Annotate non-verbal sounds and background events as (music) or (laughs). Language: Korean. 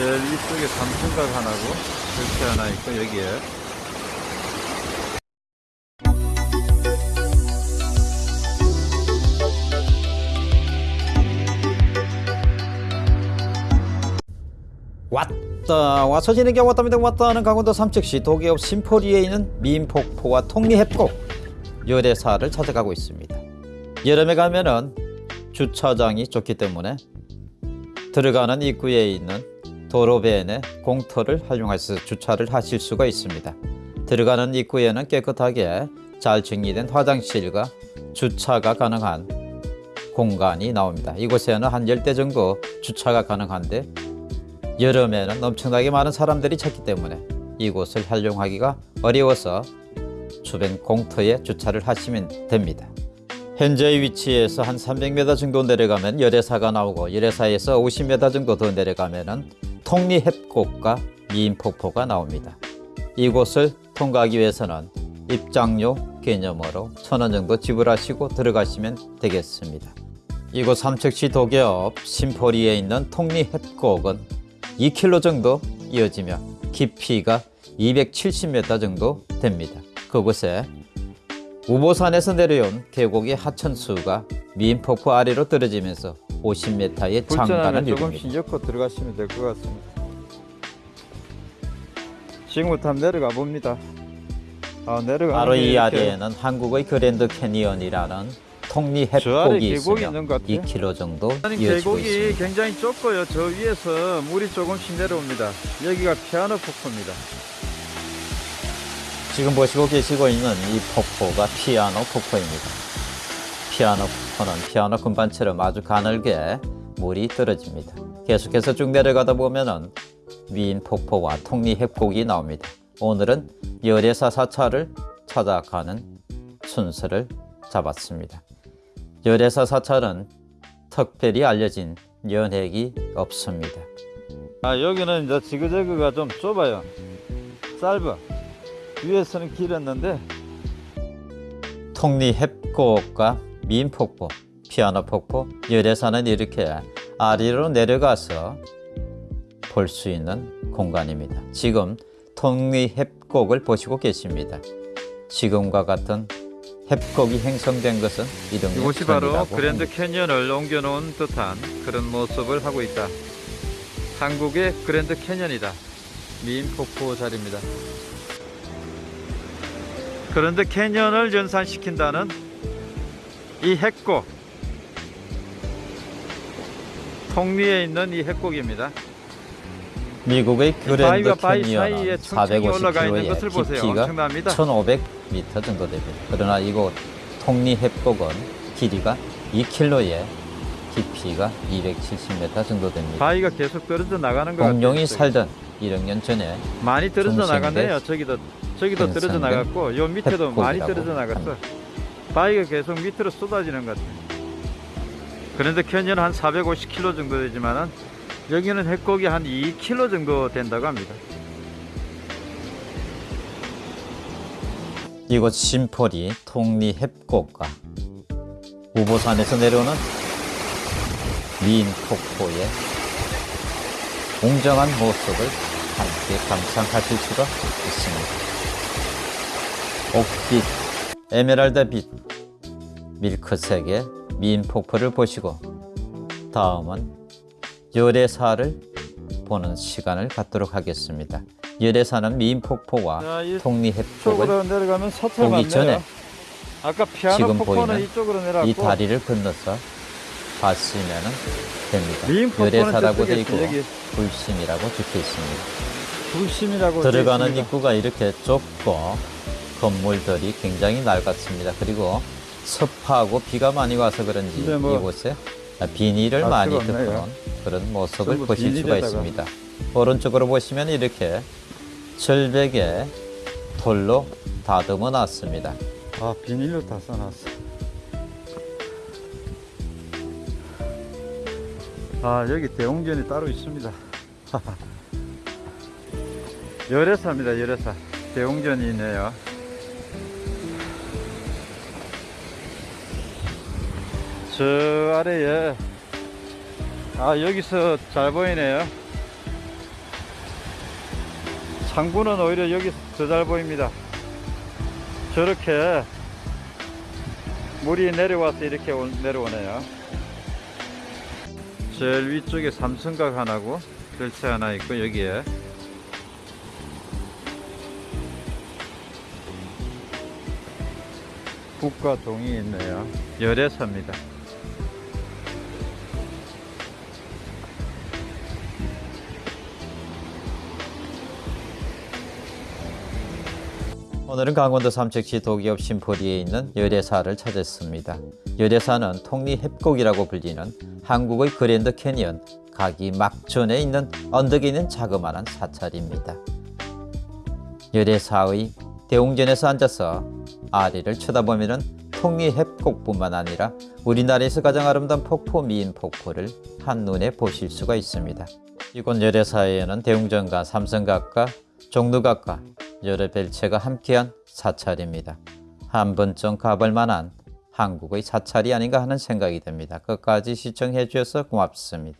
제일 위쪽에 삼층각 하나고 이렇게 하나 있고 여기에. 왔다 와서 지내게 왔답니다. 왔다는 강원도 삼척시 도계업 심포리에 있는 민폭포와 통리해폭 열애사를 찾아가고 있습니다. 여름에 가면은 주차장이 좋기 때문에 들어가는 입구에 있는 도로변에 공터를 활용해서 주차를 하실 수가 있습니다 들어가는 입구에는 깨끗하게 잘 정리된 화장실과 주차가 가능한 공간이 나옵니다 이곳에는 한 10대 정도 주차가 가능한데 여름에는 엄청나게 많은 사람들이 찾기 때문에 이곳을 활용하기가 어려워서 주변 공터에 주차를 하시면 됩니다. 현재의 위치에서 한 300m 정도 내려가면 열애사가 나오고 열애사에서 50m 정도 더 내려가면 통리해곡과 미인폭포가 나옵니다. 이곳을 통과하기 위해서는 입장료 개념으로 천원 정도 지불하시고 들어가시면 되겠습니다. 이곳 삼척시 도계업 심포리에 있는 통리해곡은 2km 정도 이어지며 깊이가 270m 정도 됩니다. 그곳에 우보산에서 내려온 계곡의 하천수가 미인폭포 아래로 떨어지면서 50m의 장관을 불편하면 이룹니다. 조금씩 엮고 들어가시면 될 것 같습니다. 지금부터 한번 내려가 봅니다. 아, 내려가. 바로 이 아래에는 한국의 그랜드 캐니언이라는 통리협곡이 계곡이 있으며 있는 것 같아요. 2km 정도 이어지고 있습니다. 굉장히 좁고요. 저 위에서 물이 조금씩 내려옵니다. 여기가 피아노 폭포입니다. 지금 보시고 계시고 있는 이 폭포가 피아노 폭포입니다. 피아노 폭포는 피아노 금반처럼 아주 가늘게 물이 떨어집니다. 계속해서 쭉 내려가다 보면은 미인 폭포와 통리 협곡이 나옵니다. 오늘은 열애사 사찰을 찾아가는 순서를 잡았습니다. 열애사 사찰은 특별히 알려진 연획이 없습니다. 아, 여기는 이제 지그재그가 좀 좁아요. 짧아. 위에서는 길었는데 통리 협곡과 민폭포, 피아노 폭포, 열애산은 이렇게 아래로 내려가서 볼 수 있는 공간입니다. 지금 통리 협곡을 보시고 계십니다. 지금과 같은 협곡이 형성된 것은 이동년 이곳이 바로 그랜드. 캐니언을 옮겨놓은 듯한 그런 모습을 하고 있다. 한국의 그랜드 캐니언이다. 미인 폭포 자리입니다. 그랜드 캐니언을 연상시킨다는 이 협곡 통리에 있는 이 협곡입니다. 미국의 그랜드 캐니언은 것을 450km의 보세요. 깊이가 엄청납니다. 1,500m 정도 됩니다. 그러나 이곳 통리 협곡은 길이가 2km에 깊이가 270m 정도 됩니다. 바위가 계속 떨어져 나가는 것. 공룡이. 살던 1억 년 전에 많이 떨어져 나갔네요. 저기도 저기도 떨어져 나갔고 요 밑에도 많이 떨어져 나갔어. 바위가 계속 밑으로 쏟아지는 것 같아요. 그런데 캐년 한 450km 정도 되지만은 여기는 핵곡이 한 2km 정도 된다고 합니다. 이곳 심포리 통리 협곡과 우보산에서 내려오는 미인 폭포의 웅장한 모습을 함께 감상하실 수가 있습니다. 옥빛, 에메랄드빛, 밀크색의 미인 폭포를 보시고 다음은 열애사를 보는 시간을 갖도록 하겠습니다. 열애사는 미인 폭포와 자, 이 통리 협곡을 쪽으로 내려가면 서철 보기. 전에 아까 피아노 지금 보이는 이 다리를 건너서 가시면 됩니다. 열애사라고 되어 있고 불심이라고 적혀 있습니다. 불심이라고 들어가는. 입구가 이렇게 좁고 건물들이 굉장히 낡았습니다. 그리고 습하고 비가 많이 와서 그런지 근데 뭐 이곳에 비닐을 알 많이. 덮어놓은 그런 모습을 보실 수가. 있습니다. 오른쪽으로 보시면 이렇게 절벽에 돌로 다듬어 놨습니다. 아 비닐로 다 써놨어. 아 여기 대웅전이 따로 있습니다. (laughs) 열애사입니다 열애사. 대웅전이 있네요. 저 아래에 아 여기서 잘 보이네요. 상부는 오히려 여기서 더 잘 보입니다. 저렇게 물이 내려와서 이렇게 올- 내려오네요. 제일 위쪽에 삼성각 하나고 열차 하나 있고 여기에 국가 동이 있네요. 열애사입니다. 오늘은 강원도 삼척시 도기업 심포리에 있는 열애사를 찾았습니다. 열애사는 통리협곡이라고 불리는 한국의 그랜드 캐니언 가기 막전에 있는 언덕에 있는 자그마한 사찰입니다. 열애사의 대웅전에서 앉아서 아래를 쳐다보면 통리협곡뿐만 아니라 우리나라에서 가장 아름다운 폭포 미인 폭포를 한눈에 보실 수가 있습니다. 이곳 열애사에는 대웅전과 삼성각과 종로각과 여러 벨체가 함께한 사찰입니다. 한 번쯤 가볼 만한 한국의 사찰이 아닌가 하는 생각이 듭니다. 끝까지 시청해 주셔서 고맙습니다.